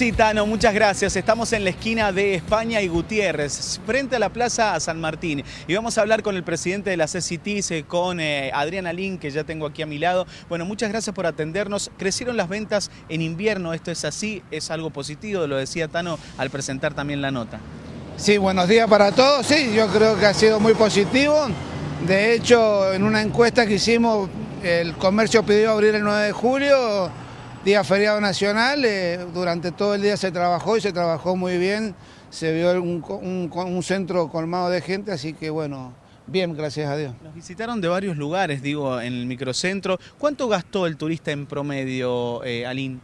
sí, Tano, muchas gracias. Estamos en la esquina de España y Gutiérrez, frente a la Plaza San Martín. Y vamos a hablar con el presidente de la CCT, eh, con eh, Adriana Lin, que ya tengo aquí a mi lado. Bueno, muchas gracias por atendernos. Crecieron las ventas en invierno, esto es así, es algo positivo, lo decía Tano al presentar también la nota. Sí, buenos días para todos. Sí, yo creo que ha sido muy positivo. De hecho, en una encuesta que hicimos, el comercio pidió abrir el 9 de julio día feriado nacional, eh, durante todo el día se trabajó y se trabajó muy bien, se vio un, centro colmado de gente, así que bueno, bien, gracias a Dios. Nos visitaron de varios lugares, digo, en el microcentro. ¿Cuánto gastó el turista en promedio, eh, Aline?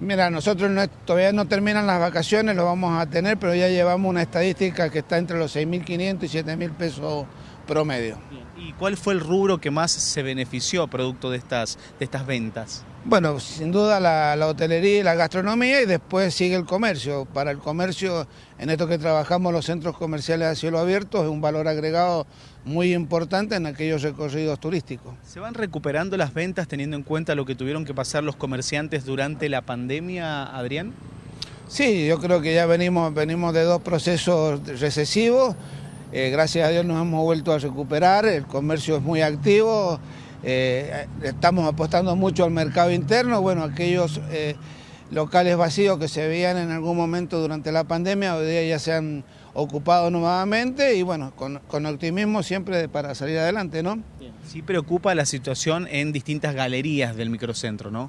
Mira, nosotros todavía no terminan las vacaciones, lo vamos a tener, pero ya llevamos una estadística que está entre los 6.500 y 7.000 pesos promedio. ¿Y cuál fue el rubro que más se benefició producto de estas, de estas ventas? Bueno, sin duda la, hotelería y la gastronomía y después sigue el comercio. Para el comercio, en esto que trabajamos los centros comerciales a cielo abierto, es un valor agregado muy importante en aquellos recorridos turísticos. ¿Se van recuperando las ventas teniendo en cuenta lo que tuvieron que pasar los comerciantes durante la pandemia, Adrián? Sí, yo creo que ya venimos, venimos de dos procesos recesivos. Eh, gracias a Dios nos hemos vuelto a recuperar, el comercio es muy activo. Eh, estamos apostando mucho al mercado interno, bueno, aquellos eh, locales vacíos que se veían en algún momento durante la pandemia, hoy día ya se han ocupado nuevamente y bueno, con, optimismo siempre para salir adelante, ¿no? Sí preocupa la situación en distintas galerías del microcentro, ¿no?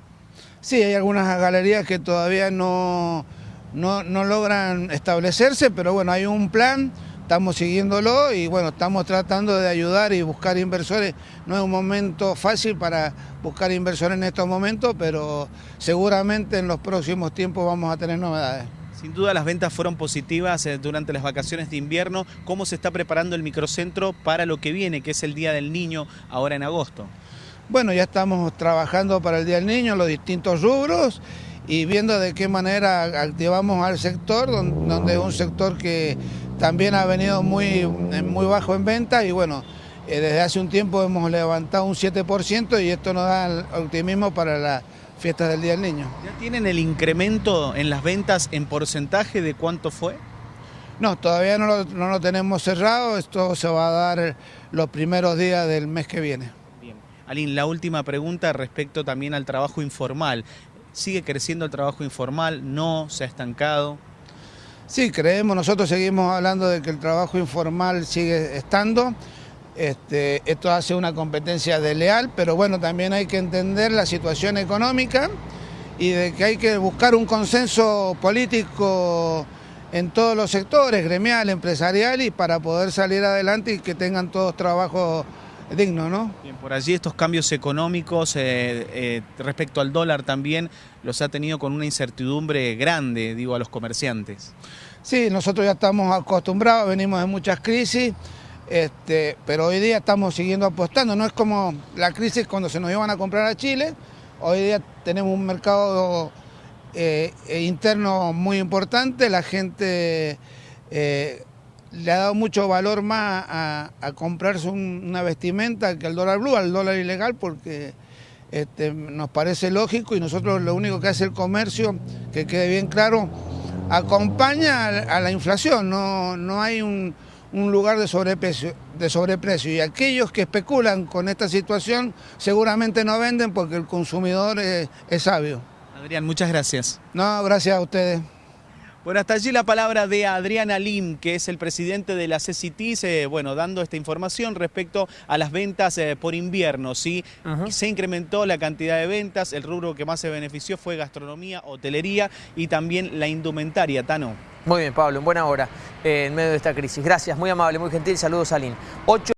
Sí, hay algunas galerías que todavía no, no, no logran establecerse, pero bueno, hay un plan estamos siguiéndolo y bueno, estamos tratando de ayudar y buscar inversores. No es un momento fácil para buscar inversores en estos momentos, pero seguramente en los próximos tiempos vamos a tener novedades. Sin duda las ventas fueron positivas eh, durante las vacaciones de invierno. ¿Cómo se está preparando el microcentro para lo que viene, que es el Día del Niño ahora en agosto? Bueno, ya estamos trabajando para el Día del Niño, los distintos rubros y viendo de qué manera activamos al sector, donde es un sector que también ha venido muy, muy bajo en venta y bueno, eh, desde hace un tiempo hemos levantado un 7% y esto nos da optimismo para las fiestas del Día del Niño. ¿Ya tienen el incremento en las ventas en porcentaje de cuánto fue? No, todavía no lo, no lo tenemos cerrado, esto se va a dar los primeros días del mes que viene. Bien. Aline, la última pregunta respecto también al trabajo informal. ¿Sigue creciendo el trabajo informal? ¿No? ¿Se ha estancado? Sí, creemos, nosotros seguimos hablando de que el trabajo informal sigue estando. Este, esto hace una competencia desleal, pero bueno, también hay que entender la situación económica y de que hay que buscar un consenso político en todos los sectores, gremial, empresarial, y para poder salir adelante y que tengan todos trabajo digno, ¿no? Bien, por allí estos cambios económicos eh, eh, respecto al dólar también los ha tenido con una incertidumbre grande, digo, a los comerciantes. Sí, nosotros ya estamos acostumbrados, venimos de muchas crisis, este, pero hoy día estamos siguiendo apostando. No es como la crisis cuando se nos iban a comprar a Chile, hoy día tenemos un mercado eh, interno muy importante, la gente le ha dado mucho valor más a, comprarse una vestimenta que al dólar blue, al dólar ilegal, porque este, nos parece lógico y nosotros lo único que hace el comercio, que quede bien claro, acompaña a, la inflación, no, no hay un, lugar de sobreprecio, de sobreprecio y aquellos que especulan con esta situación seguramente no venden porque el consumidor es sabio. Adrián, muchas gracias. No, gracias a ustedes. Bueno, hasta allí la palabra de Adriana Lim, que es el presidente de la CCT, eh, bueno, dando esta información respecto a las ventas eh, por invierno, ¿sí? Se incrementó la cantidad de ventas, el rubro que más se benefició fue gastronomía, hotelería y también la indumentaria, Tano. Muy bien, Pablo, en buena hora, eh, en medio de esta crisis. Gracias, muy amable, muy gentil, saludos a Lin.